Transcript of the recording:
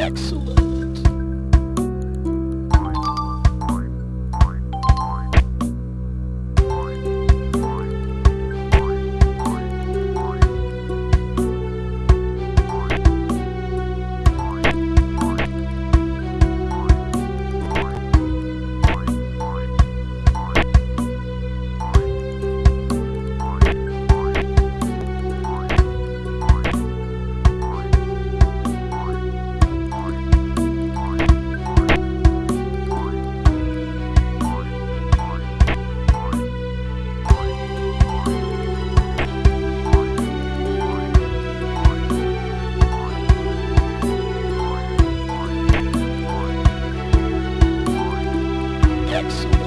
excellent. Thanks.